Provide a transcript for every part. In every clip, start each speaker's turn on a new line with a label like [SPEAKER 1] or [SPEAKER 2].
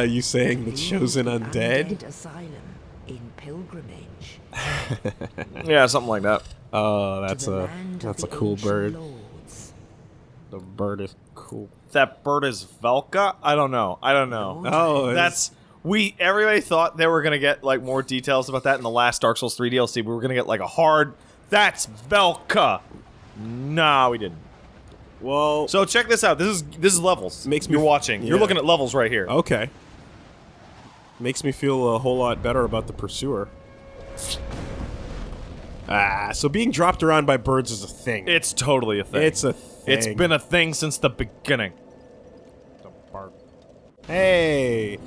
[SPEAKER 1] uh, you saying the chosen undead?
[SPEAKER 2] asylum in pilgrimage.
[SPEAKER 3] Yeah, something like that.
[SPEAKER 1] Oh, that's a that's a cool bird.
[SPEAKER 2] lords.
[SPEAKER 1] The bird is cool.
[SPEAKER 3] That bird is Velka? I don't know. I don't know.
[SPEAKER 1] Oh,
[SPEAKER 3] That's we everybody thought they were gonna get like more details about that in the last Dark Souls 3 DLC. We were gonna get like a hard that's Velka. Nah, we didn't.
[SPEAKER 1] well.
[SPEAKER 3] So check this out. This is this is levels.
[SPEAKER 1] Makes me
[SPEAKER 3] You're
[SPEAKER 1] f-
[SPEAKER 3] watching. You're looking at levels right here.
[SPEAKER 1] okay. Makes me feel a whole lot better about the pursuer. Ah, so being dropped around by birds is a thing.
[SPEAKER 3] It's totally a thing.
[SPEAKER 1] It's a thing.
[SPEAKER 3] It's been a thing since the beginning.
[SPEAKER 1] Hey,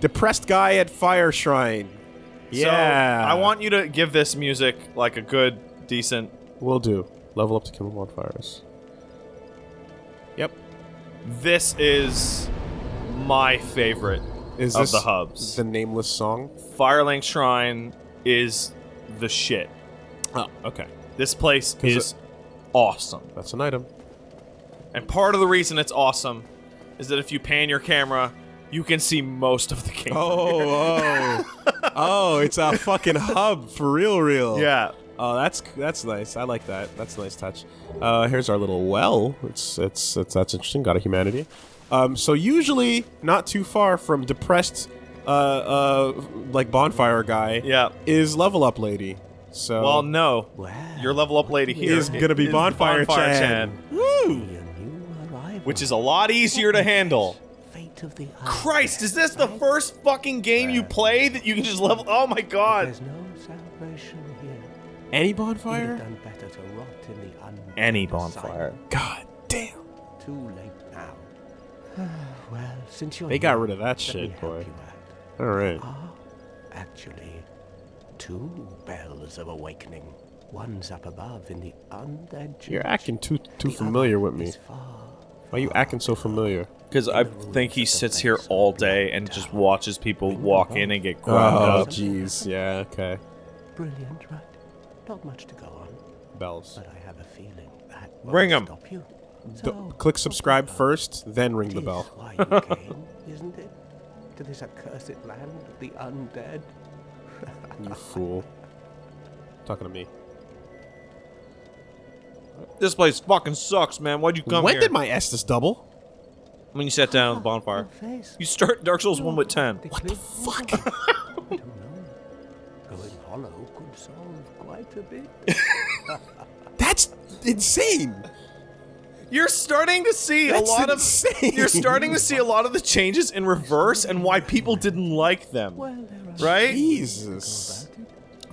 [SPEAKER 1] depressed guy at fire shrine. Yeah,
[SPEAKER 3] So, I want you to give this music like a good, decent.
[SPEAKER 1] We'll do. Level up to kill bonfires. Yep.
[SPEAKER 3] This is my favorite
[SPEAKER 1] Is
[SPEAKER 3] of
[SPEAKER 1] this
[SPEAKER 3] the hubs.
[SPEAKER 1] the nameless song?
[SPEAKER 3] Firelink Shrine is the shit.
[SPEAKER 1] Oh, okay.
[SPEAKER 3] This place is awesome.
[SPEAKER 1] That's an item.
[SPEAKER 3] And part of the reason it's awesome is that if you pan your camera, you can see most of the game.
[SPEAKER 1] Oh, oh, oh! It's a fucking hub for real, real.
[SPEAKER 3] yeah.
[SPEAKER 1] Oh, that's that's nice. I like that. That's a nice touch. Uh, here's our little well. It's it's it's that's interesting. Got a humanity. Um, so usually not too far from depressed, uh, uh, like bonfire guy.
[SPEAKER 3] Yeah.
[SPEAKER 1] Is level up lady. So
[SPEAKER 3] Well, no.
[SPEAKER 2] Well,
[SPEAKER 3] Your level up lady here
[SPEAKER 1] is gonna be
[SPEAKER 3] is
[SPEAKER 1] bonfire,
[SPEAKER 3] Bonfire
[SPEAKER 1] Chan. Woo!
[SPEAKER 2] a new arrival.
[SPEAKER 3] which is a lot easier to handle.
[SPEAKER 2] Fate of the
[SPEAKER 3] Christ, is this the first fucking game you play that you can just level? Oh my god.
[SPEAKER 2] There's no salvation here.
[SPEAKER 1] Any bonfire?
[SPEAKER 2] done better to rot in the
[SPEAKER 3] Any bonfire.
[SPEAKER 1] God damn!
[SPEAKER 2] Too late now. Well, since you're
[SPEAKER 1] They got rid of that shit, boy.
[SPEAKER 2] you out.
[SPEAKER 1] All right.
[SPEAKER 2] Ah, actually, two bells of awakening. One's up above in the undead.
[SPEAKER 1] You're acting too too
[SPEAKER 2] The
[SPEAKER 1] familiar with me.
[SPEAKER 2] is far,
[SPEAKER 1] Why are you acting so familiar?
[SPEAKER 3] Because I think he sits here all day and just watches people walk in and get ground
[SPEAKER 1] Oh,
[SPEAKER 3] up.
[SPEAKER 1] jeez. Yeah. Okay.
[SPEAKER 2] Brilliant, right? Not much to go on,
[SPEAKER 1] Bells.
[SPEAKER 2] but I have a feeling that
[SPEAKER 3] Ring
[SPEAKER 2] won't
[SPEAKER 3] 'em.
[SPEAKER 2] Stop you.
[SPEAKER 1] D-
[SPEAKER 2] So, oh.
[SPEAKER 1] click subscribe first, then ring
[SPEAKER 2] it
[SPEAKER 1] the bell.
[SPEAKER 2] why you came, isn't it? To this accursed land of the undead.
[SPEAKER 1] You fool. Talking to me.
[SPEAKER 3] This place fucking sucks, man. Why'd you come
[SPEAKER 1] when
[SPEAKER 3] here?
[SPEAKER 1] did my Estus double?
[SPEAKER 3] when you sat down at the bonfire.
[SPEAKER 2] Face.
[SPEAKER 3] You start Dark Souls 1 with 10.
[SPEAKER 2] What the
[SPEAKER 1] fuck?
[SPEAKER 2] I don't know. Going hollow could solve quite a bit.
[SPEAKER 1] That's insane.
[SPEAKER 3] You're starting to see
[SPEAKER 1] That's
[SPEAKER 3] a lot
[SPEAKER 1] insane.
[SPEAKER 3] of you're starting to see a lot of the changes in reverse and why people didn't like them.
[SPEAKER 2] Well,
[SPEAKER 3] Right?
[SPEAKER 1] Jesus.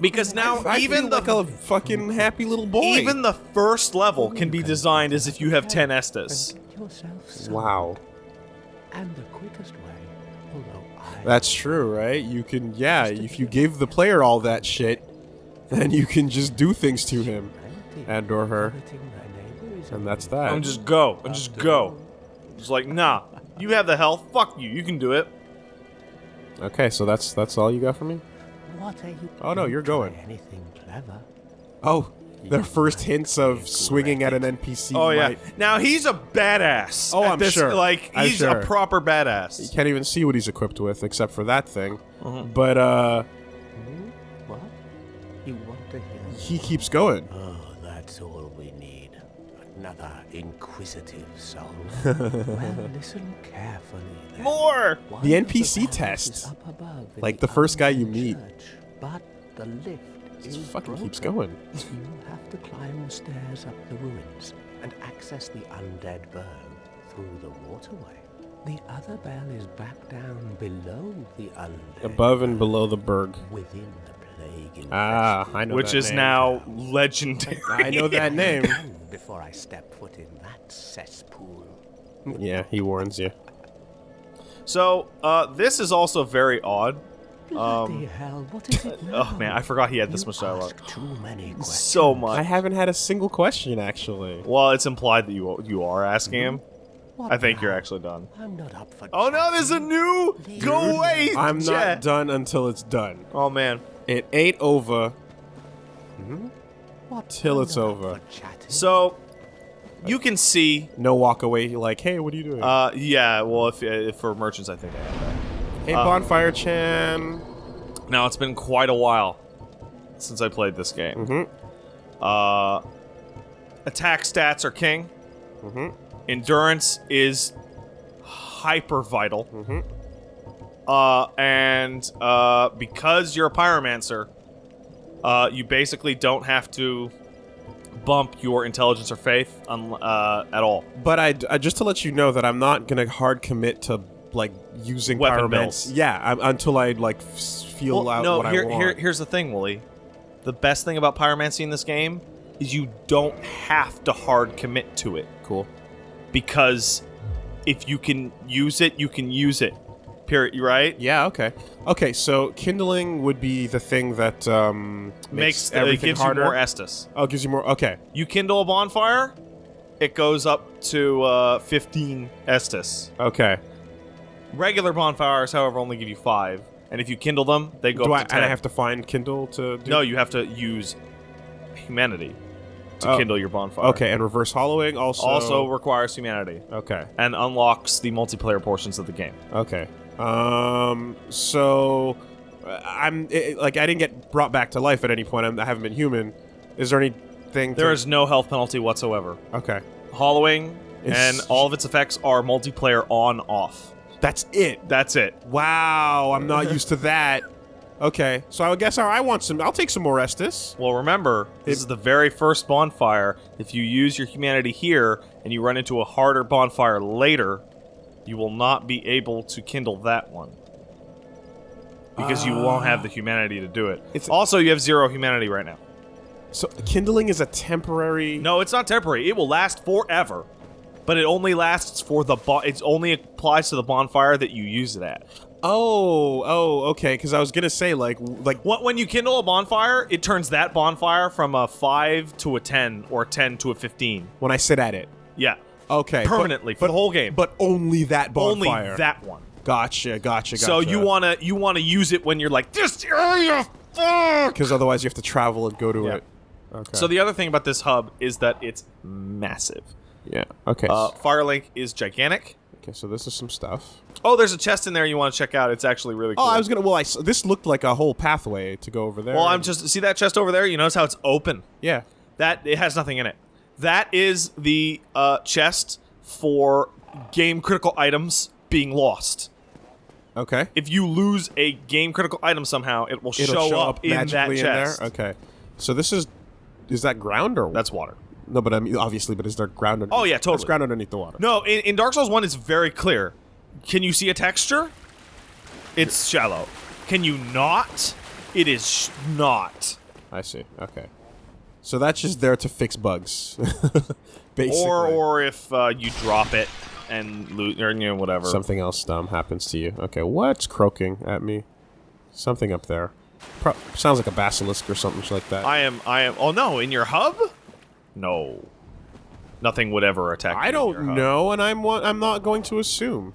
[SPEAKER 3] Because now
[SPEAKER 1] I
[SPEAKER 3] even
[SPEAKER 1] feel
[SPEAKER 3] the
[SPEAKER 1] like a fucking happy little boy.
[SPEAKER 3] even the first level can be designed as if you have 10 Estus.
[SPEAKER 2] And get yourself some.
[SPEAKER 1] wow.
[SPEAKER 2] And the quickest way,
[SPEAKER 1] That's true, right? You can, yeah. If you give the player all that shit, then you can just do things to him
[SPEAKER 2] plenty,
[SPEAKER 1] and or her, and that's
[SPEAKER 2] way.
[SPEAKER 1] that.
[SPEAKER 3] And just go. And just go. Just like, nah. You have the health. Fuck you. You can do it.
[SPEAKER 1] Okay, so that's that's all you got for me.
[SPEAKER 2] What are you?
[SPEAKER 1] Oh, no, you're going.
[SPEAKER 2] Anything clever?
[SPEAKER 1] Oh, their first hints of swinging at an NPC.
[SPEAKER 3] Oh yeah.
[SPEAKER 1] might-
[SPEAKER 3] Now he's a badass.
[SPEAKER 1] Oh, I'm
[SPEAKER 3] this-
[SPEAKER 1] sure.
[SPEAKER 3] Like
[SPEAKER 1] I'm
[SPEAKER 3] he's
[SPEAKER 1] sure.
[SPEAKER 3] a proper badass.
[SPEAKER 1] You can't even see what he's equipped with except for that thing.
[SPEAKER 3] Uh-huh.
[SPEAKER 1] But uh,
[SPEAKER 2] Hmm? What? You want to hear?
[SPEAKER 1] he keeps going.
[SPEAKER 2] Oh, inquisitive soul. well, listen carefully. then.
[SPEAKER 3] More.
[SPEAKER 2] One
[SPEAKER 1] The NPC
[SPEAKER 2] bells
[SPEAKER 1] test.
[SPEAKER 2] up above
[SPEAKER 1] Like the first guy you meet.
[SPEAKER 2] church, but the lift
[SPEAKER 1] He
[SPEAKER 2] is
[SPEAKER 1] fucking keeps going.
[SPEAKER 2] You have to climb the stairs up the ruins and access the undead burg through the waterway. The other bell is back down below the undead.
[SPEAKER 1] Above and below the burg.
[SPEAKER 2] Within the plague
[SPEAKER 1] Ah, I know
[SPEAKER 3] Which
[SPEAKER 1] that
[SPEAKER 3] is
[SPEAKER 1] name.
[SPEAKER 3] now legendary.
[SPEAKER 1] I know that name.
[SPEAKER 2] Before I step foot in that cesspool.
[SPEAKER 1] Yeah, he warns you.
[SPEAKER 3] So, uh, this is also very odd.
[SPEAKER 2] Bloody hell, what is it now?
[SPEAKER 3] Oh man, I forgot he had this
[SPEAKER 2] You
[SPEAKER 3] much dialogue.
[SPEAKER 2] Too many questions.
[SPEAKER 3] So much.
[SPEAKER 1] I haven't had a single question actually.
[SPEAKER 3] Well, it's implied that you you are asking him.
[SPEAKER 2] What
[SPEAKER 3] I think you're actually done.
[SPEAKER 2] I'm not up for
[SPEAKER 3] Oh no, there's a new. Go away.
[SPEAKER 1] I'm
[SPEAKER 3] Jet.
[SPEAKER 1] not done until it's done.
[SPEAKER 3] Oh man.
[SPEAKER 1] It ain't over.
[SPEAKER 2] What
[SPEAKER 1] till it's
[SPEAKER 2] I'm not up
[SPEAKER 1] over.
[SPEAKER 3] So, you can see.
[SPEAKER 1] No walk away like, hey, what are you doing?
[SPEAKER 3] Uh, yeah. Well, if, if for merchants, I think I have that.
[SPEAKER 1] Hey,
[SPEAKER 3] Uh,
[SPEAKER 1] Bonfire Chan.
[SPEAKER 3] Now it's been quite a while since I played this game.
[SPEAKER 1] Mm-hmm.
[SPEAKER 3] Uh, attack stats are king.
[SPEAKER 1] Mm-hmm.
[SPEAKER 3] Endurance is hyper vital.
[SPEAKER 1] Mhm.
[SPEAKER 3] Uh, and uh, because you're a pyromancer, uh, you basically don't have to bump your intelligence or faith uh, at all.
[SPEAKER 1] But I, I just to let you know that I'm not gonna hard commit to like using
[SPEAKER 3] Weapon
[SPEAKER 1] pyromance.
[SPEAKER 3] builds.
[SPEAKER 1] Yeah, I'm, until I like feel
[SPEAKER 3] Well,
[SPEAKER 1] out
[SPEAKER 3] no,
[SPEAKER 1] what
[SPEAKER 3] here,
[SPEAKER 1] I want.
[SPEAKER 3] here, here's the thing, Wooly. The best thing about pyromancy in this game is you don't have to hard commit to it.
[SPEAKER 1] cool.
[SPEAKER 3] because if you can use it, you can use it. Period. Right?
[SPEAKER 1] Yeah. Okay. Okay. So kindling would be the thing that um, makes,
[SPEAKER 3] Makes
[SPEAKER 1] everything
[SPEAKER 3] gives
[SPEAKER 1] harder.
[SPEAKER 3] you more Estus.
[SPEAKER 1] oh, gives you more. Okay.
[SPEAKER 3] You kindle a bonfire, it goes up to uh, 15 Estus.
[SPEAKER 1] Okay.
[SPEAKER 3] Regular bonfires, however, only give you five. And if you kindle them, they go
[SPEAKER 1] Do I
[SPEAKER 3] up to 10.
[SPEAKER 1] and I have to find kindle to do?
[SPEAKER 3] no, you have to use humanity to
[SPEAKER 1] Oh.
[SPEAKER 3] kindle your bonfire.
[SPEAKER 1] Okay, and reverse hollowing also.
[SPEAKER 3] Also requires humanity
[SPEAKER 1] Okay.
[SPEAKER 3] and unlocks the multiplayer portions of the game.
[SPEAKER 1] Okay. Um. So, uh, I'm it, like I didn't get brought back to life at any point. I'm, I haven't been human. Is there anything?
[SPEAKER 3] There is no health penalty whatsoever.
[SPEAKER 1] Okay.
[SPEAKER 3] Hollowing
[SPEAKER 1] It's-
[SPEAKER 3] and all of its effects are multiplayer on off.
[SPEAKER 1] That's it.
[SPEAKER 3] That's it.
[SPEAKER 1] Wow. I'm not used to that. Okay. So I guess I I want some. I'll take some more Estus.
[SPEAKER 3] Well, remember, this
[SPEAKER 1] It-
[SPEAKER 3] is the very first bonfire. If you use your humanity here and you run into a harder bonfire later, you will not be able to kindle that one. Because you won't have the humanity to do it.
[SPEAKER 1] It's-
[SPEAKER 3] also, you have zero humanity right now.
[SPEAKER 1] So kindling is a temporary.
[SPEAKER 3] No, it's not temporary. It will last forever. But it only lasts for the bo- it only applies to the bonfire that you use it at.
[SPEAKER 1] Oh. Oh. Okay. Because I was gonna say like like
[SPEAKER 3] What when you kindle a bonfire, it turns that bonfire from a 5 to a 10 or a 10 to a 15.
[SPEAKER 1] when I sit at it.
[SPEAKER 3] Yeah.
[SPEAKER 1] Okay. but-
[SPEAKER 3] Permanently for the whole game.
[SPEAKER 1] But only that bonfire.
[SPEAKER 3] Only that one.
[SPEAKER 1] Gotcha. Gotcha. Gotcha.
[SPEAKER 3] So you wanna you wanna use it when you're like this area. Fuck.
[SPEAKER 1] Because otherwise you have to travel and go to
[SPEAKER 3] Yeah.
[SPEAKER 1] it. Okay.
[SPEAKER 3] So the other thing about this hub is that it's massive.
[SPEAKER 1] yeah. Okay.
[SPEAKER 3] Uh, Firelink is gigantic.
[SPEAKER 1] okay. So this is some stuff.
[SPEAKER 3] Oh, there's a chest in there you want to check out. It's actually really cool.
[SPEAKER 1] Oh, I was gonna. Well, I this looked like a whole pathway to go over there.
[SPEAKER 3] well, I'm just see that chest over there. You notice how it's open.
[SPEAKER 1] Yeah.
[SPEAKER 3] That it has nothing in it. That is the uh, chest for game critical items being lost.
[SPEAKER 1] Okay.
[SPEAKER 3] If you lose a game critical item somehow, it will
[SPEAKER 1] It'll
[SPEAKER 3] show, up, in that chest.
[SPEAKER 1] in there. Okay. So this is. Is that ground or
[SPEAKER 3] That's water.
[SPEAKER 1] no? But I mean, obviously, but is there ground? Underneath?
[SPEAKER 3] Oh, yeah, totally.
[SPEAKER 1] ground underneath the water.
[SPEAKER 3] No, in, in Dark Souls 1, it's very clear. Can you see a texture? It's shallow. Can you not? It is sh- not.
[SPEAKER 1] I see. Okay. So that's just there to fix bugs. Basically.
[SPEAKER 3] Or or if uh, you drop it and loot or you know, whatever.
[SPEAKER 1] something else dumb happens to you. Okay. What's croaking at me? Something up there. Pro- sounds like a basilisk or something like that.
[SPEAKER 3] I am, I am. Oh no, in your hub? No. Nothing would ever attack.
[SPEAKER 1] I don't know, and I'm I'm not going to assume.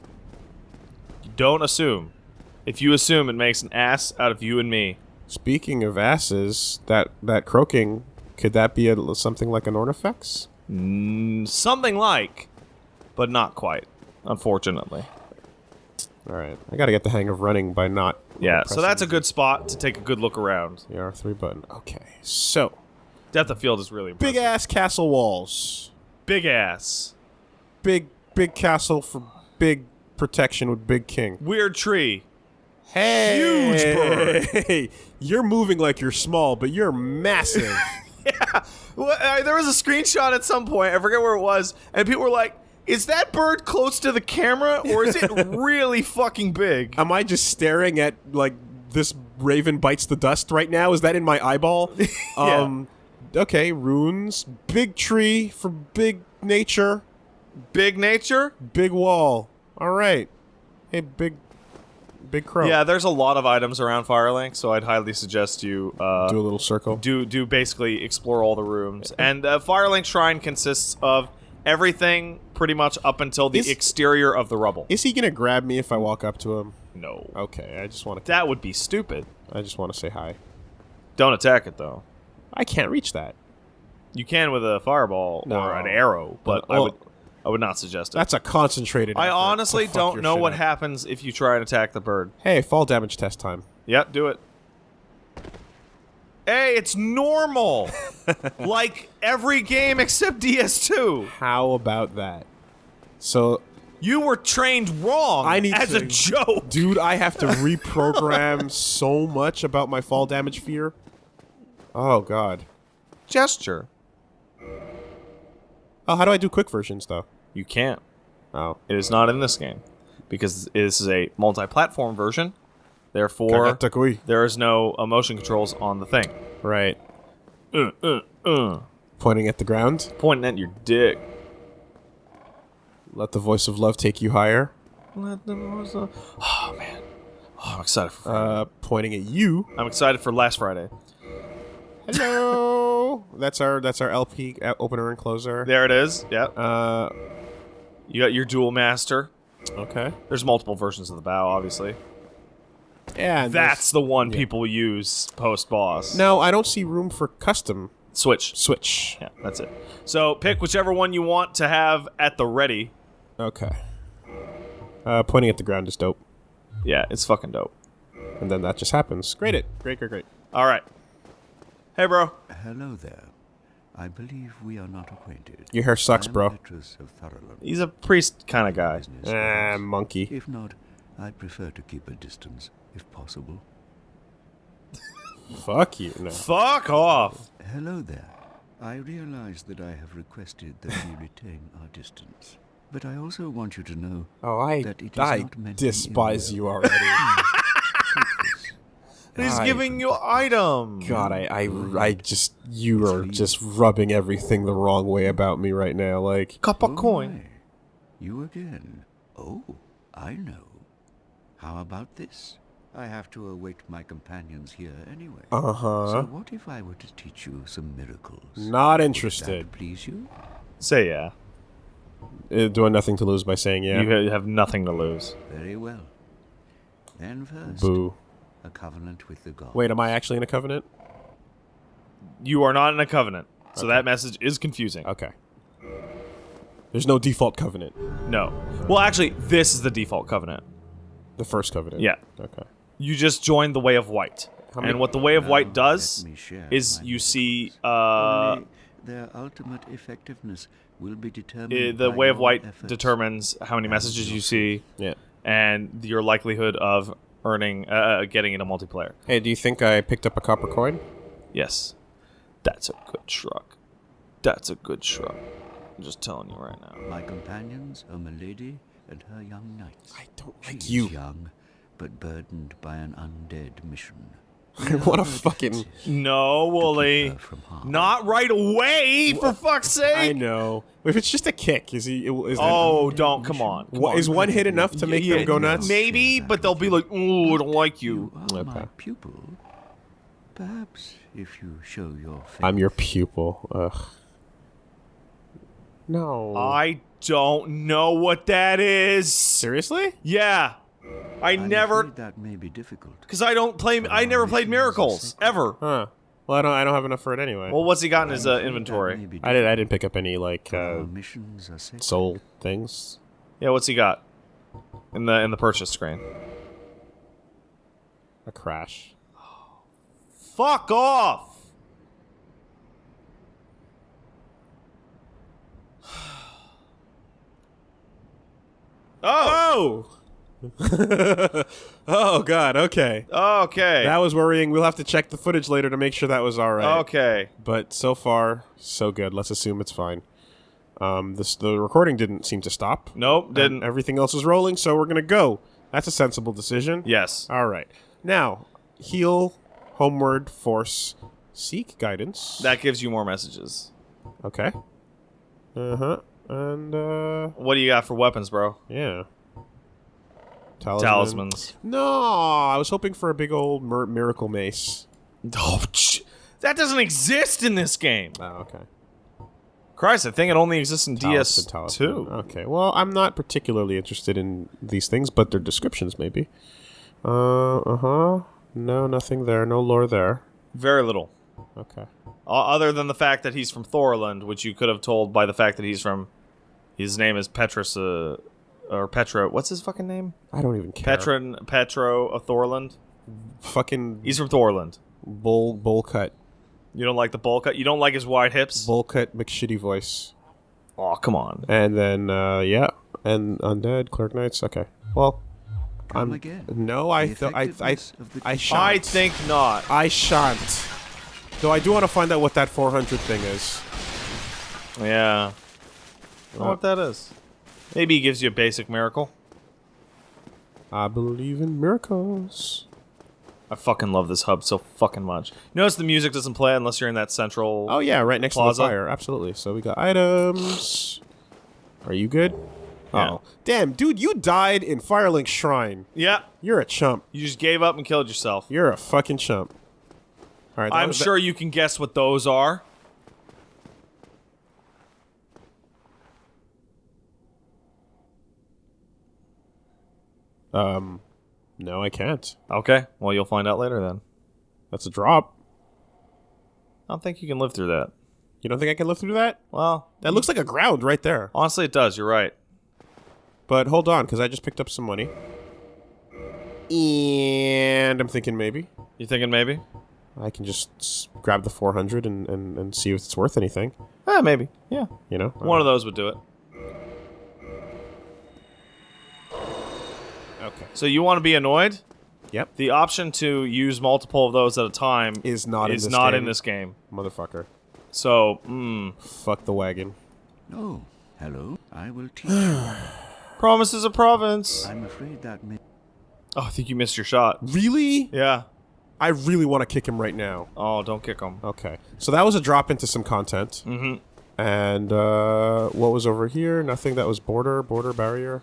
[SPEAKER 3] Don't assume. If you assume, it makes an ass out of you and me.
[SPEAKER 1] Speaking of asses, that that croaking, could that be a, something like an ornifex?
[SPEAKER 3] Mm, something like, but not quite. Unfortunately.
[SPEAKER 1] All right, I got to get the hang of running by not.
[SPEAKER 3] Yeah. So that's a good spot to take a good look around.
[SPEAKER 1] the R3 button. Okay, so
[SPEAKER 3] Depth of field is really impressive.
[SPEAKER 1] big ass castle walls,
[SPEAKER 3] Big ass.
[SPEAKER 1] big big castle for big protection with big king.
[SPEAKER 3] Weird tree.
[SPEAKER 1] Hey,
[SPEAKER 3] Huge bird.
[SPEAKER 1] Hey, you're moving like you're small, but you're massive.
[SPEAKER 3] Well, uh, there was a screenshot at some point. I forget where it was, and people were like, "Is that bird close to the camera, or is it really fucking big?"
[SPEAKER 1] Am I just staring at like this raven bites the dust right now? Is that in my eyeball?
[SPEAKER 3] Yeah.
[SPEAKER 1] Um okay, runes, big tree for big nature,
[SPEAKER 3] Big nature.
[SPEAKER 1] big wall. All right. Hey, big big crow.
[SPEAKER 3] Yeah, there's a lot of items around Firelink, so I'd highly suggest you uh,
[SPEAKER 1] Do a little circle.
[SPEAKER 3] do do basically explore all the rooms. And uh, Firelink Shrine consists of everything pretty much up until the
[SPEAKER 1] Is-
[SPEAKER 3] exterior of the rubble.
[SPEAKER 1] Is he going to grab me if I walk up to him?
[SPEAKER 3] no,
[SPEAKER 1] Okay, I just want to
[SPEAKER 3] that would be stupid.
[SPEAKER 1] I just want to say hi.
[SPEAKER 3] Don't attack it though.
[SPEAKER 1] I can't reach that.
[SPEAKER 3] You can with a fireball
[SPEAKER 1] No.
[SPEAKER 3] or an arrow, but I would. I would not suggest it.
[SPEAKER 1] That's a concentrated.
[SPEAKER 3] I honestly don't know what
[SPEAKER 1] up.
[SPEAKER 3] happens if you try and attack the bird.
[SPEAKER 1] Hey, fall damage test time.
[SPEAKER 3] Yep, do it. Hey, it's normal. like every game except DS2.
[SPEAKER 1] How about that? So,
[SPEAKER 3] You were trained wrong
[SPEAKER 1] I need
[SPEAKER 3] as
[SPEAKER 1] to-
[SPEAKER 3] a joke.
[SPEAKER 1] dude, I have to reprogram so much about my fall damage fear. Oh god.
[SPEAKER 3] Gesture.
[SPEAKER 1] Oh, how do I do quick versions though?
[SPEAKER 3] You can't.
[SPEAKER 1] Oh,
[SPEAKER 3] It is not in this game because this is a multi-platform version. Therefore, there is no emotion controls on the thing.
[SPEAKER 1] Right.
[SPEAKER 3] Uh, uh, uh.
[SPEAKER 1] Pointing at the ground.
[SPEAKER 3] Pointing at your dick.
[SPEAKER 1] Let the voice of love take you higher.
[SPEAKER 3] Let the voice of- Oh man. Oh, I'm excited for Friday.
[SPEAKER 1] Uh, pointing at you.
[SPEAKER 3] I'm excited for last Friday.
[SPEAKER 1] Hello. that's our that's our LP uh, opener and closer.
[SPEAKER 3] There it is. Yep.
[SPEAKER 1] Uh,
[SPEAKER 3] You got your dual master.
[SPEAKER 1] okay.
[SPEAKER 3] There's multiple versions of the bow, obviously.
[SPEAKER 1] Yeah.
[SPEAKER 3] That's the one people use post boss.
[SPEAKER 1] No, I don't see room for custom
[SPEAKER 3] Switch.
[SPEAKER 1] switch.
[SPEAKER 3] Yeah, that's it. So pick whichever one you want to have at the ready.
[SPEAKER 1] Okay. Uh, pointing at the ground is dope,
[SPEAKER 3] Yeah, it's fucking dope.
[SPEAKER 1] and then that just happens. Great it. Great, great, great.
[SPEAKER 3] All right. Hey, bro.
[SPEAKER 4] Hello there. I believe we are not acquainted.
[SPEAKER 1] Your hair sucks, bro.
[SPEAKER 4] Petrus of Thurland.
[SPEAKER 3] He's a priest kind of guy.
[SPEAKER 4] Business,
[SPEAKER 1] Ah, monkey.
[SPEAKER 4] If not, I'd prefer to keep a distance, if possible.
[SPEAKER 1] Fuck you. No.
[SPEAKER 3] Fuck off.
[SPEAKER 4] Hello there. I realize that I have requested that we retain our distance. But I also want you to know
[SPEAKER 1] Oh, I
[SPEAKER 4] that it is
[SPEAKER 1] I
[SPEAKER 4] not meant in
[SPEAKER 1] despise you already.
[SPEAKER 4] Take.
[SPEAKER 3] He's
[SPEAKER 1] I-
[SPEAKER 3] giving you item.
[SPEAKER 1] God, I, I, I just you are just rubbing everything the wrong way about me right now. Like,
[SPEAKER 3] Cup of
[SPEAKER 4] Oh
[SPEAKER 3] coin.
[SPEAKER 4] my. You again. Oh, I know. How about this? I have to await my companions here anyway.
[SPEAKER 1] uh huh.
[SPEAKER 4] So
[SPEAKER 1] huh.
[SPEAKER 4] what if I were to teach you some miracles?
[SPEAKER 1] Not
[SPEAKER 4] Would
[SPEAKER 1] interested.
[SPEAKER 4] that please you?
[SPEAKER 3] Say yeah.
[SPEAKER 1] Uh, doing nothing to lose by saying yeah.
[SPEAKER 3] You have nothing to lose.
[SPEAKER 4] Very well. Then first,
[SPEAKER 1] Boo.
[SPEAKER 4] A covenant with the gods.
[SPEAKER 1] Wait, am I actually in a covenant?
[SPEAKER 3] You are not in a covenant. So that message is confusing.
[SPEAKER 1] Okay. There's no default covenant.
[SPEAKER 3] No. Well, actually, this is the default covenant.
[SPEAKER 1] The first covenant.
[SPEAKER 3] Yeah.
[SPEAKER 1] Okay.
[SPEAKER 3] You just joined the Way of White.
[SPEAKER 1] How
[SPEAKER 3] And what the Way of White does is you
[SPEAKER 4] knowledge.
[SPEAKER 3] see uh,
[SPEAKER 4] Only their ultimate effectiveness will be determined.
[SPEAKER 3] i- the
[SPEAKER 4] by
[SPEAKER 3] Way of White
[SPEAKER 4] efforts.
[SPEAKER 3] determines how many messages you see
[SPEAKER 1] Yeah.
[SPEAKER 3] and your likelihood of earning, uh, getting into multiplayer.
[SPEAKER 1] Hey, do you think I picked up a copper coin?
[SPEAKER 3] Yes. That's a good truck. That's a good truck. I'm just telling you right now.
[SPEAKER 4] My companions are Milady and her young knights.
[SPEAKER 1] I don't like
[SPEAKER 4] is
[SPEAKER 1] you.
[SPEAKER 4] young, but burdened by an undead mission.
[SPEAKER 1] what a fucking.
[SPEAKER 3] No, Wooly.
[SPEAKER 4] her from harm.
[SPEAKER 3] Not right away, for fuck's sake.
[SPEAKER 1] I know. If it's just a kick, is he? Is oh, that-
[SPEAKER 3] Oh, don't. Come on. Come
[SPEAKER 1] Wha-
[SPEAKER 3] on.
[SPEAKER 1] is one hit enough to make
[SPEAKER 3] Yeah,
[SPEAKER 1] them go nuts?
[SPEAKER 3] Maybe, but they'll be like, ooh, I don't like you.
[SPEAKER 4] You are
[SPEAKER 1] Okay.
[SPEAKER 4] my pupil. Perhaps if you show your face.
[SPEAKER 1] I'm your pupil. Ugh. No.
[SPEAKER 3] I don't know what that is.
[SPEAKER 1] Seriously?
[SPEAKER 3] Yeah. I
[SPEAKER 4] I'm
[SPEAKER 3] never,
[SPEAKER 4] that may be difficult.
[SPEAKER 3] because I don't play, I never played Miracles, ever.
[SPEAKER 1] Huh. Well, I don't. I don't have enough for it anyway.
[SPEAKER 3] Well, what's he got in his uh,
[SPEAKER 4] I'm afraid that may
[SPEAKER 3] inventory?
[SPEAKER 1] I did. I didn't pick up any like uh,
[SPEAKER 4] Our missions are sacred.
[SPEAKER 1] soul things.
[SPEAKER 3] Yeah, what's he got? In the in the purchase screen.
[SPEAKER 1] A crash.
[SPEAKER 3] Fuck off! Oh!
[SPEAKER 1] oh God. Okay.
[SPEAKER 3] Okay.
[SPEAKER 1] That was worrying. We'll have to check the footage later to make sure that was all right.
[SPEAKER 3] Okay.
[SPEAKER 1] But so far, so good. Let's assume it's fine. Um, this the recording didn't seem to stop.
[SPEAKER 3] Nope,
[SPEAKER 1] And
[SPEAKER 3] didn't.
[SPEAKER 1] everything else is rolling, so we're gonna go. That's a sensible decision.
[SPEAKER 3] Yes.
[SPEAKER 1] All right. Now, heal, homeward, force, seek guidance.
[SPEAKER 3] That gives you more messages.
[SPEAKER 1] okay. Uh huh. And uh,
[SPEAKER 3] What do you got for weapons, bro?
[SPEAKER 1] yeah. Talisman.
[SPEAKER 3] Talismans.
[SPEAKER 1] No, I was hoping for a big old mir- miracle mace.
[SPEAKER 3] Oh, that doesn't exist in this game.
[SPEAKER 1] Oh, okay.
[SPEAKER 3] Christ, I think it only exists in
[SPEAKER 1] Talisman, talisman.
[SPEAKER 3] DS2.
[SPEAKER 1] Okay. Well, I'm not particularly interested in these things, but their descriptions maybe. Uh uh huh. No, nothing there. No lore there.
[SPEAKER 3] Very little.
[SPEAKER 1] Okay.
[SPEAKER 3] Other than the fact that he's from Thorland, which you could have told by the fact that he's from His name is Petrus, uh, or Petro. What's his fucking name?
[SPEAKER 1] I don't even care.
[SPEAKER 3] Petron Petro of Thorland.
[SPEAKER 1] Fucking
[SPEAKER 3] He's from Thorland.
[SPEAKER 1] bowl bowl cut.
[SPEAKER 3] You don't like the bowl cut. You don't like his wide hips.
[SPEAKER 1] Bowl cut McShitty voice.
[SPEAKER 3] Oh, come on.
[SPEAKER 1] And then uh yeah. And undead, clerk knights, okay. Well I'm
[SPEAKER 4] again.
[SPEAKER 1] no I
[SPEAKER 4] The
[SPEAKER 1] th- I I
[SPEAKER 4] effectiveness of the
[SPEAKER 1] I shan't.
[SPEAKER 3] I think not.
[SPEAKER 1] I shan't. Though I do want to find out what that 400 thing is.
[SPEAKER 3] Yeah. I don't know what that is. Maybe he gives you a basic miracle.
[SPEAKER 1] I believe in miracles.
[SPEAKER 3] I fucking love this hub so fucking much. Notice the music doesn't play unless you're in that central.
[SPEAKER 1] Oh yeah, right next
[SPEAKER 3] Plaza.
[SPEAKER 1] to the fire. Absolutely. So we got items. Are you good?
[SPEAKER 3] Yeah.
[SPEAKER 1] Oh. Damn, dude, you died in Firelink Shrine.
[SPEAKER 3] Yeah.
[SPEAKER 1] You're a chump.
[SPEAKER 3] You just gave up and killed yourself.
[SPEAKER 1] You're a fucking chump. All right.
[SPEAKER 3] I'm sure you can guess what those are.
[SPEAKER 1] Um, no, I can't.
[SPEAKER 3] Okay. Well, you'll find out later then.
[SPEAKER 1] That's a drop.
[SPEAKER 3] I don't think you can live through that.
[SPEAKER 1] You don't think I can live through that?
[SPEAKER 3] Well,
[SPEAKER 1] That looks like a ground right there.
[SPEAKER 3] honestly, it does. You're right.
[SPEAKER 1] But hold on, because I just picked up some money. And I'm thinking maybe
[SPEAKER 3] You thinking maybe?
[SPEAKER 1] I can just s- grab the 400 and, and, and see if it's worth anything.
[SPEAKER 3] Eh, maybe. Yeah.
[SPEAKER 1] You know?
[SPEAKER 3] One of those would do it.
[SPEAKER 1] Okay.
[SPEAKER 3] So you want to be annoyed?
[SPEAKER 1] Yep.
[SPEAKER 3] The option to use multiple of those at a time
[SPEAKER 1] Is not in
[SPEAKER 3] is
[SPEAKER 1] this
[SPEAKER 3] not
[SPEAKER 1] game.
[SPEAKER 3] in this game.
[SPEAKER 1] Motherfucker.
[SPEAKER 3] So, mm,
[SPEAKER 1] Fuck the wagon.
[SPEAKER 4] Oh, hello. I will teach you.
[SPEAKER 3] promise is a province.
[SPEAKER 4] I'm afraid that may...
[SPEAKER 3] Oh, I think you missed your shot.
[SPEAKER 1] Really?
[SPEAKER 3] Yeah.
[SPEAKER 1] I really want to kick him right now.
[SPEAKER 3] Oh, don't kick him.
[SPEAKER 1] Okay. So that was a drop into some content.
[SPEAKER 3] Mm-hmm.
[SPEAKER 1] And uh, what was over here? Nothing that was border, border barrier.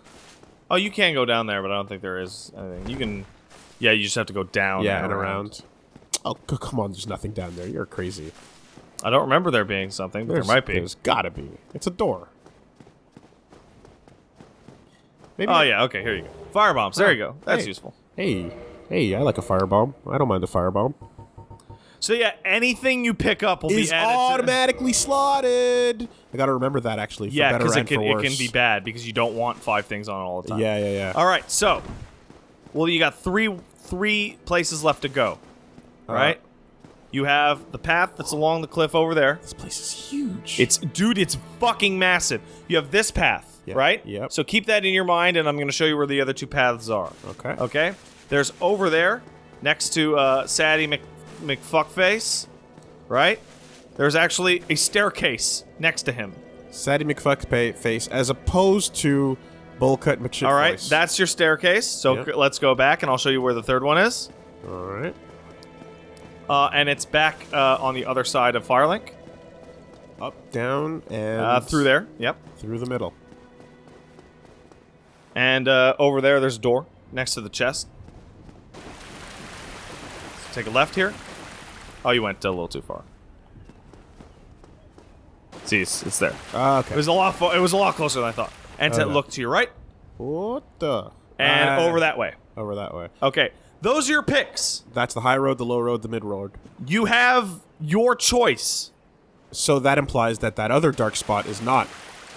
[SPEAKER 3] Oh, you can go down there, but I don't think there is anything. You can. Yeah, you just have to go down.
[SPEAKER 1] yeah, and around. Oh, come on. There's nothing down there. You're crazy.
[SPEAKER 3] I don't remember there being something, but
[SPEAKER 1] There's,
[SPEAKER 3] there might be.
[SPEAKER 1] There's gotta be. It's a door. Maybe.
[SPEAKER 3] Oh yeah. Okay. Here you go. Fire bombs. There you go. That's
[SPEAKER 1] Hey.
[SPEAKER 3] useful.
[SPEAKER 1] Hey, hey, I like a firebomb. I don't mind a firebomb.
[SPEAKER 3] So yeah, anything you pick up will
[SPEAKER 1] Is
[SPEAKER 3] be added. to-
[SPEAKER 1] automatically slotted. I gotta remember that actually. For
[SPEAKER 3] Yeah, because it can it can be bad because you don't want five things on all the time.
[SPEAKER 1] Yeah, yeah, yeah.
[SPEAKER 3] All right. So, well, you got three three places left to go.
[SPEAKER 1] Uh,
[SPEAKER 3] Right. You have the path that's along the cliff over there.
[SPEAKER 1] This place is huge.
[SPEAKER 3] It's dude, it's fucking massive. You have this path,
[SPEAKER 1] Yeah,
[SPEAKER 3] right?
[SPEAKER 1] yep.
[SPEAKER 3] So keep that in your mind, and I'm going to show you where the other two paths are.
[SPEAKER 1] okay.
[SPEAKER 3] Okay. There's over there, next to uh, Sadie Mc, McFuckface, right? There's actually a staircase next to him.
[SPEAKER 1] Sadie McFuckface, as opposed to Bullcut McShit
[SPEAKER 3] All right, that's your staircase. So
[SPEAKER 1] Yep.
[SPEAKER 3] let's go back, and I'll show you where the third one is.
[SPEAKER 1] all right.
[SPEAKER 3] Uh, and it's back uh, on the other side of Firelink,
[SPEAKER 1] Up, down, and
[SPEAKER 3] uh, through there. Yep.
[SPEAKER 1] through the middle.
[SPEAKER 3] And uh, over there, there's a door next to the chest. Take a left here. Oh, you went a little too far. See, it's, it's there.
[SPEAKER 1] Ah,
[SPEAKER 3] It was a lot. It was a lot closer than I thought. And to
[SPEAKER 1] Okay.
[SPEAKER 3] look to your right
[SPEAKER 1] What the?
[SPEAKER 3] and
[SPEAKER 1] Ah,
[SPEAKER 3] over that way.
[SPEAKER 1] Over that way.
[SPEAKER 3] Okay, those are your picks.
[SPEAKER 1] That's the high road, the low road, the mid road.
[SPEAKER 3] You have your choice.
[SPEAKER 1] So that implies that that other dark spot is not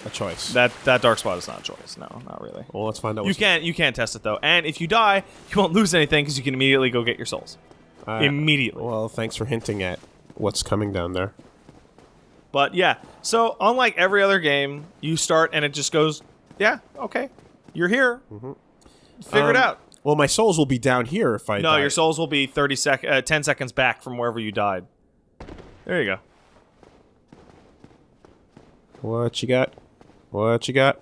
[SPEAKER 1] a choice.
[SPEAKER 3] That that dark spot is not a choice. No, not really.
[SPEAKER 1] well, let's find out.
[SPEAKER 3] You can't you can't test it though. And if you die, you won't lose anything because you can immediately go get your souls.
[SPEAKER 1] Uh,
[SPEAKER 3] immediately.
[SPEAKER 1] Well, thanks for hinting at what's coming down there.
[SPEAKER 3] But yeah, so unlike every other game, you start and it just goes, yeah, okay, you're here. Figure it
[SPEAKER 1] Um,
[SPEAKER 3] out.
[SPEAKER 1] Well, my souls will be down here if I.
[SPEAKER 3] No,
[SPEAKER 1] die.
[SPEAKER 3] your souls will be 30 sec- uh, 10 seconds back from wherever you died. There you go.
[SPEAKER 1] What you got? What you got?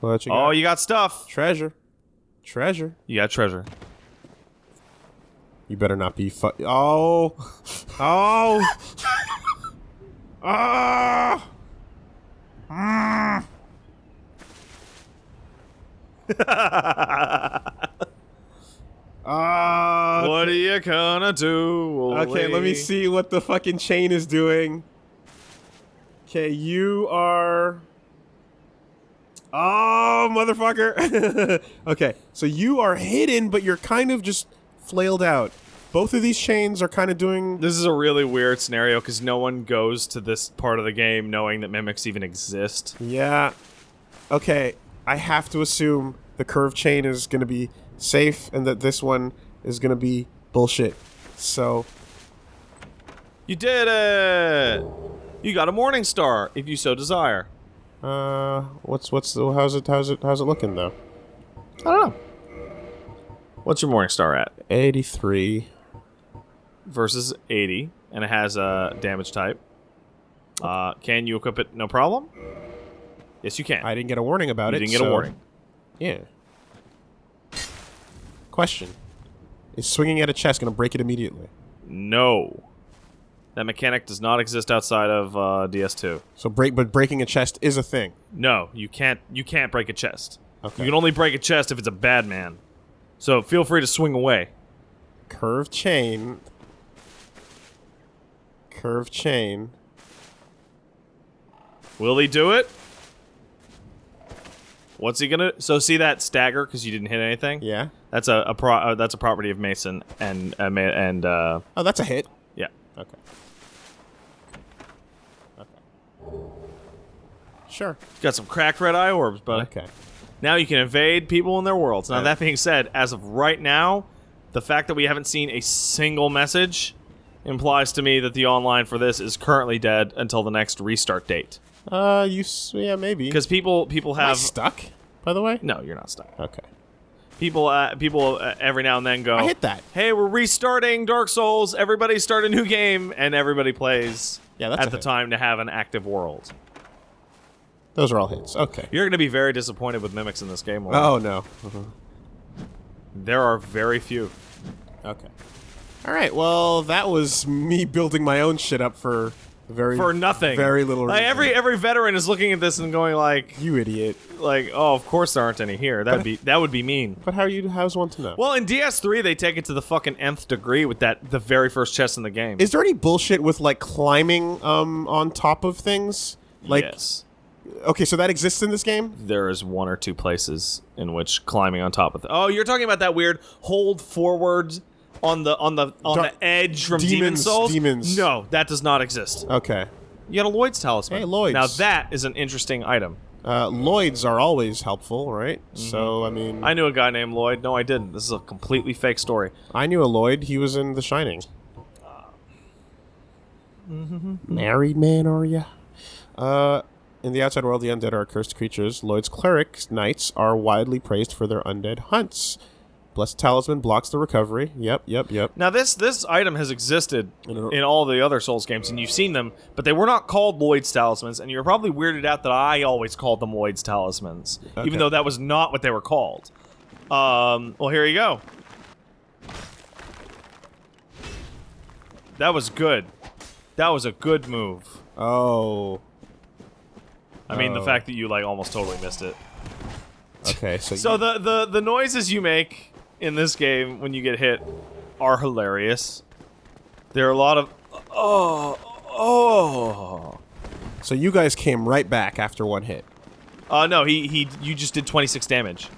[SPEAKER 1] What you got?
[SPEAKER 3] Oh, you got stuff.
[SPEAKER 1] treasure, treasure.
[SPEAKER 3] You got treasure.
[SPEAKER 1] You better not be fu- Oh, oh, ah. Ah.
[SPEAKER 3] What are you gonna do?
[SPEAKER 1] Okay, let me see what the fucking chain is doing. Okay, you are. Oh, motherfucker. okay, so you are hidden, but you're kind of just flailed out. Both of these chains are kind of doing.
[SPEAKER 3] This is a really weird scenario because no one goes to this part of the game knowing that mimics even exist.
[SPEAKER 1] Yeah. okay, I have to assume the curve chain is going to be safe and that this one is going to be bullshit. So,
[SPEAKER 3] You did it! You got a morning star, if you so desire.
[SPEAKER 1] uh, what's what's the, how's it how's it how's it looking though?
[SPEAKER 3] I don't know. What's your morning star at?
[SPEAKER 1] 83.
[SPEAKER 3] Versus 80, and it has a damage type. Uh, can you equip it? No problem. Yes, you can.
[SPEAKER 1] I didn't get a warning about
[SPEAKER 3] you
[SPEAKER 1] it.
[SPEAKER 3] didn't get a warning.
[SPEAKER 1] Yeah. Question: Is swinging at a chest going to break it immediately?
[SPEAKER 3] No. That mechanic does not exist outside of uh, DS2.
[SPEAKER 1] So break, but breaking a chest is a thing.
[SPEAKER 3] No, you can't. You can't break a chest.
[SPEAKER 1] Okay.
[SPEAKER 3] You can only break a chest if it's a bad man. So feel free to swing away.
[SPEAKER 1] Curve chain. Curve chain.
[SPEAKER 3] Will he do it? What's he gonna? So see that stagger because you didn't hit anything.
[SPEAKER 1] Yeah.
[SPEAKER 3] That's a, a pro. Uh, that's a property of Mason and uh, and uh,
[SPEAKER 1] Oh, that's a hit.
[SPEAKER 3] yeah.
[SPEAKER 1] Okay. Okay. Sure.
[SPEAKER 3] Got some cracked red eye orbs, but
[SPEAKER 1] Okay.
[SPEAKER 3] Now you can invade people in their worlds. Now that being said, as of right now, the fact that we haven't seen a single message implies to me that the online for this is currently dead until the next restart date.
[SPEAKER 1] Uh, you. Yeah, maybe.
[SPEAKER 3] Because people people
[SPEAKER 1] Am I
[SPEAKER 3] have
[SPEAKER 1] stuck. By the way.
[SPEAKER 3] no, you're not stuck.
[SPEAKER 1] Okay.
[SPEAKER 3] People uh, people uh, every now and then go.
[SPEAKER 1] I hit that.
[SPEAKER 3] Hey, we're restarting Dark Souls. Everybody start a new game, and everybody plays.
[SPEAKER 1] Yeah, that's
[SPEAKER 3] at the
[SPEAKER 1] hit.
[SPEAKER 3] time to have an active world.
[SPEAKER 1] Those are all hits. Okay.
[SPEAKER 3] You're going to be very disappointed with mimics in this game.
[SPEAKER 1] Oh no. Uh-huh.
[SPEAKER 3] There are very few.
[SPEAKER 1] Okay. All right. Well, that was me building my own shit up for very
[SPEAKER 3] For nothing.
[SPEAKER 1] Very little.
[SPEAKER 3] Like
[SPEAKER 1] reason.
[SPEAKER 3] every every veteran is looking at this and going like,
[SPEAKER 1] You idiot.
[SPEAKER 3] like, oh, of course there aren't any here. That'd be that would be mean.
[SPEAKER 1] But how are you? How's one to know?
[SPEAKER 3] Well, in DS3 they take it to the fucking nth degree with that the very first chest in the game.
[SPEAKER 1] Is there any bullshit with like climbing um on top of things? Like
[SPEAKER 3] yes.
[SPEAKER 1] Okay, so that exists in this game?
[SPEAKER 3] there is one or two places in which climbing on top of the Oh, you're talking about that weird hold forward on the on the on
[SPEAKER 1] Dar-
[SPEAKER 3] the edge from Demon
[SPEAKER 1] Demons,
[SPEAKER 3] Souls?
[SPEAKER 1] demons.
[SPEAKER 3] No, that does not exist.
[SPEAKER 1] Okay.
[SPEAKER 3] You got a Lloyd's talisman.
[SPEAKER 1] Hey, Lloyd's.
[SPEAKER 3] Now that is an interesting item.
[SPEAKER 1] Uh, Lloyds are always helpful, right? So I mean.
[SPEAKER 3] I knew a guy named Lloyd. No, I didn't. This is a completely fake story.
[SPEAKER 1] I knew a Lloyd. He was in The Shining. Married man, are you? Uh, in the outside world, the undead are cursed creatures. Lloyd's clerics, knights, are widely praised for their undead hunts. Blessed talisman blocks the recovery. Yep, yep, yep.
[SPEAKER 3] Now this this item has existed
[SPEAKER 1] in
[SPEAKER 3] all the other Souls games, and you've seen them, but they were not called Lloyd's talismans, and you're probably weirded out that I always called them Lloyd's talismans,
[SPEAKER 1] Okay.
[SPEAKER 3] even though that was not what they were called. Um, well, here you go. That was good. That was a good move.
[SPEAKER 1] Oh,
[SPEAKER 3] I mean, the
[SPEAKER 1] Oh.
[SPEAKER 3] fact that you like almost totally missed it.
[SPEAKER 1] okay. So,
[SPEAKER 3] So the the the noises you make in this game when you get hit are hilarious. There are a lot of oh oh.
[SPEAKER 1] so you guys came right back after one hit.
[SPEAKER 3] Uh no, he he you just did 26 damage.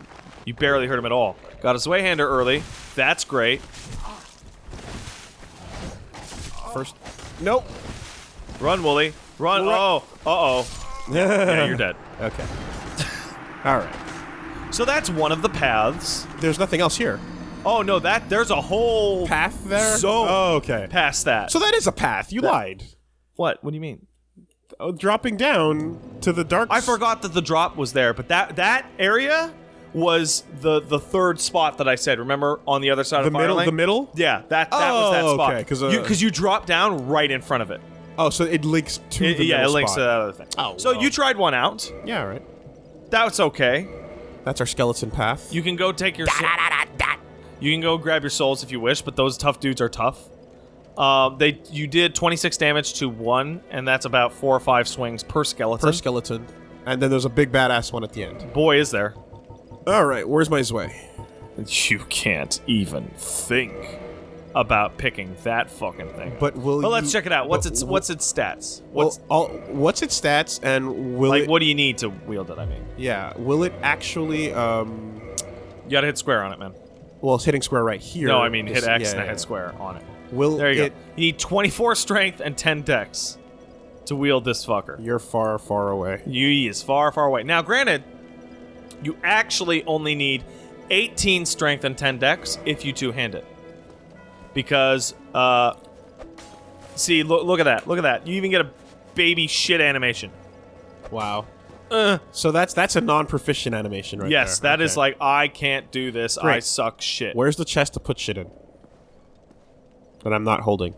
[SPEAKER 3] You barely hurt him at all. Got a Zweihander early. That's great.
[SPEAKER 1] First, nope.
[SPEAKER 3] Run, Wooly. Run.
[SPEAKER 1] Ru-
[SPEAKER 3] Oh. Uh-oh. Yeah, you're dead.
[SPEAKER 1] Okay. All right.
[SPEAKER 3] So that's one of the paths.
[SPEAKER 1] There's nothing else here.
[SPEAKER 3] Oh no, that there's a whole
[SPEAKER 1] Path there.
[SPEAKER 3] So-
[SPEAKER 1] oh, okay.
[SPEAKER 3] past that.
[SPEAKER 1] So that is a path. You lied.
[SPEAKER 3] what? What do you mean?
[SPEAKER 1] Oh, dropping down to the dark.
[SPEAKER 3] I
[SPEAKER 1] s-
[SPEAKER 3] forgot that the drop was there, but that that area was the the third spot that I said. Remember on the other side
[SPEAKER 1] the
[SPEAKER 3] of
[SPEAKER 1] middle.
[SPEAKER 3] Firelink?
[SPEAKER 1] The middle.
[SPEAKER 3] Yeah, that that was that
[SPEAKER 1] Oh,
[SPEAKER 3] spot.
[SPEAKER 1] okay, 'cause, uh,
[SPEAKER 3] you because you drop down right in front of it.
[SPEAKER 1] Oh, so it links to
[SPEAKER 3] It-
[SPEAKER 1] the
[SPEAKER 3] yeah, it links
[SPEAKER 1] spot.
[SPEAKER 3] to that other thing.
[SPEAKER 1] Oh,
[SPEAKER 3] so
[SPEAKER 1] well.
[SPEAKER 3] you tried one out.
[SPEAKER 1] Yeah, all right.
[SPEAKER 3] That's okay.
[SPEAKER 1] That's our skeleton path.
[SPEAKER 3] You can go take your. sou- you can go grab your souls if you wish, but those tough dudes are tough. Um, they you did 26 damage to one, and that's about four or five swings per skeleton.
[SPEAKER 1] per skeleton, and then there's a big badass one at the end.
[SPEAKER 3] Boy, is there.
[SPEAKER 1] All right, where's my Zwei?
[SPEAKER 3] You can't even think about picking that fucking thing.
[SPEAKER 1] But will
[SPEAKER 3] Well, let's
[SPEAKER 1] you-
[SPEAKER 3] check it out. What's its
[SPEAKER 1] w-
[SPEAKER 3] what's its stats?
[SPEAKER 1] Well,
[SPEAKER 3] What's
[SPEAKER 1] all, what's its stats and will
[SPEAKER 3] like
[SPEAKER 1] it?
[SPEAKER 3] what do you need to wield it? I mean,
[SPEAKER 1] Yeah, will it actually? Um,
[SPEAKER 3] you gotta hit square on it, man.
[SPEAKER 1] well, it's hitting square right here.
[SPEAKER 3] No, I mean hit X
[SPEAKER 1] yeah,
[SPEAKER 3] and
[SPEAKER 1] yeah.
[SPEAKER 3] hit square on it.
[SPEAKER 1] Will
[SPEAKER 3] There you
[SPEAKER 1] it?
[SPEAKER 3] go. You need 24 strength and 10 dex to wield this fucker.
[SPEAKER 1] You're far, far away.
[SPEAKER 3] You is far, far away. Now, granted, You actually only need 18 strength and 10 dex if you two-hand it. Because, uh... See, look, look at that. Look at that. You even get a baby shit animation.
[SPEAKER 1] Wow.
[SPEAKER 3] Uh,
[SPEAKER 1] So that's that's a non-proficient animation, right
[SPEAKER 3] yes,
[SPEAKER 1] there.
[SPEAKER 3] that is
[SPEAKER 1] Okay.
[SPEAKER 3] like, I can't do this. I suck shit.
[SPEAKER 1] Where's the chest to put shit in? That I'm not holding.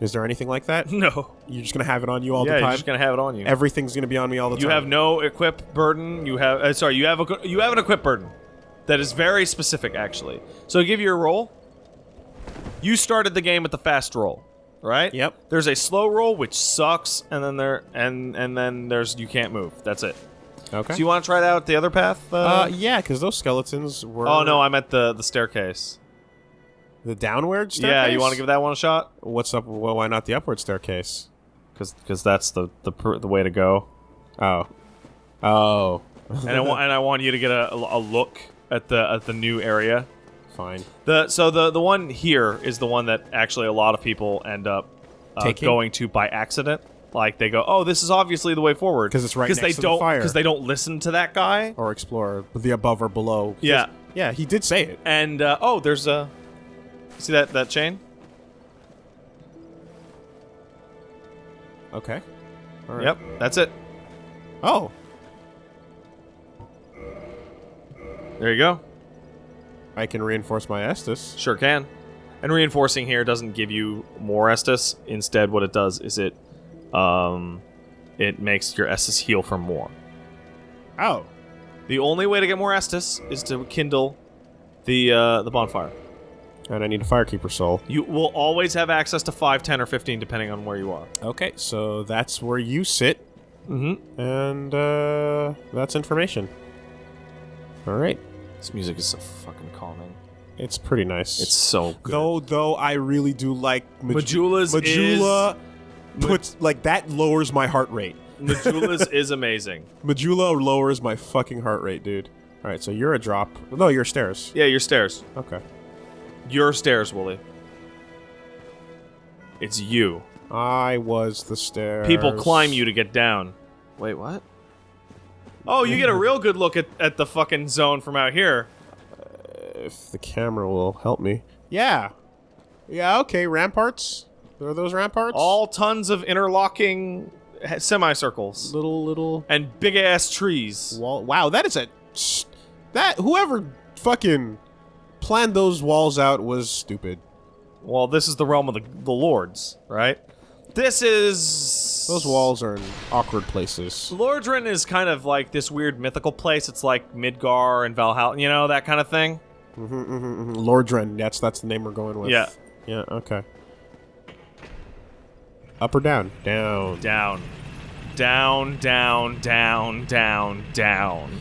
[SPEAKER 1] Is there anything like that?
[SPEAKER 3] No.
[SPEAKER 1] You're just gonna have it on you all
[SPEAKER 3] yeah,
[SPEAKER 1] the
[SPEAKER 3] you're
[SPEAKER 1] time.
[SPEAKER 3] just gonna have it on you.
[SPEAKER 1] Everything's gonna be on me all the
[SPEAKER 3] you
[SPEAKER 1] time.
[SPEAKER 3] You have no equip burden. You have uh, sorry, you have a you have an equip burden that is very specific actually. So give you a roll. You started the game with the fast roll, right?
[SPEAKER 1] Yep.
[SPEAKER 3] There's a slow roll which sucks, and then there and and then there's you can't move. That's it.
[SPEAKER 1] Okay.
[SPEAKER 3] So you want to try out the other path? Uh,
[SPEAKER 1] uh, yeah, because those skeletons were.
[SPEAKER 3] oh no, I'm at the the staircase.
[SPEAKER 1] the downward staircase.
[SPEAKER 3] Yeah, you want to give that one a shot?
[SPEAKER 1] What's up? Well, why not the upward staircase?
[SPEAKER 3] Because because that's the the the way to go.
[SPEAKER 1] Oh. Oh.
[SPEAKER 3] And I want and I want you to get a, a look at the at the new area.
[SPEAKER 1] Fine.
[SPEAKER 3] The so the the one here is the one that actually a lot of people end up uh, going to by accident. Like they go, oh, this is obviously the way forward
[SPEAKER 1] because it's right
[SPEAKER 3] they
[SPEAKER 1] next to
[SPEAKER 3] don't
[SPEAKER 1] fire.
[SPEAKER 3] because they don't listen to that guy.
[SPEAKER 1] Or explore the above or below.
[SPEAKER 3] Yeah.
[SPEAKER 1] Yeah, he did say it.
[SPEAKER 3] And uh, oh, there's a see that that chain.
[SPEAKER 1] Okay. All right.
[SPEAKER 3] Yep, that's it.
[SPEAKER 1] Oh.
[SPEAKER 3] There you go.
[SPEAKER 1] I can reinforce my Estus.
[SPEAKER 3] Sure can. And reinforcing here doesn't give you more Estus. Instead, what it does is it um it makes your Estus heal for more.
[SPEAKER 1] Oh.
[SPEAKER 3] The only way to get more Estus is to kindle the uh, the bonfire.
[SPEAKER 1] And I need a Firekeeper soul.
[SPEAKER 3] You will always have access to 5, 10, or 15, depending on where you are.
[SPEAKER 1] Okay, so that's where you sit,
[SPEAKER 3] Mm-hmm.
[SPEAKER 1] and uh, that's information. All right,
[SPEAKER 3] This music is so fucking calming.
[SPEAKER 1] it's pretty nice.
[SPEAKER 3] It's so good.
[SPEAKER 1] though, though I really do like Maj-
[SPEAKER 3] Majula's
[SPEAKER 1] Majula puts like that lowers my heart rate.
[SPEAKER 3] Majula's is amazing.
[SPEAKER 1] Majula lowers my fucking heart rate, dude. All right, so you're a drop. No, you're stairs.
[SPEAKER 3] Yeah, you're stairs.
[SPEAKER 1] Okay.
[SPEAKER 3] Your stairs, Wooly. It's you.
[SPEAKER 1] I was the stairs.
[SPEAKER 3] People climb you to get down. Wait, what? Oh, you get a mm-hmm. real good look at, at the fucking zone from out here.
[SPEAKER 1] If the camera will help me. Yeah. Yeah. Okay. Ramparts. There are those ramparts?
[SPEAKER 3] All tons of interlocking semicircles
[SPEAKER 1] little little
[SPEAKER 3] and big ass trees.
[SPEAKER 1] wall. Wow, that is a that whoever fucking planned those walls out was stupid.
[SPEAKER 3] Well, this is the realm of the, the lords, right? This is
[SPEAKER 1] Those walls are in awkward places.
[SPEAKER 3] Lordran is kind of like this weird mythical place. It's like Midgar and Valhalla, you know, that kind of thing.
[SPEAKER 1] Mm-hmm, mm-hmm, mm-hmm. Lordren. That's that's the name we're going with.
[SPEAKER 3] Yeah.
[SPEAKER 1] Yeah. Okay. Up or down? Down.
[SPEAKER 3] Down. Down, down, down, down, down.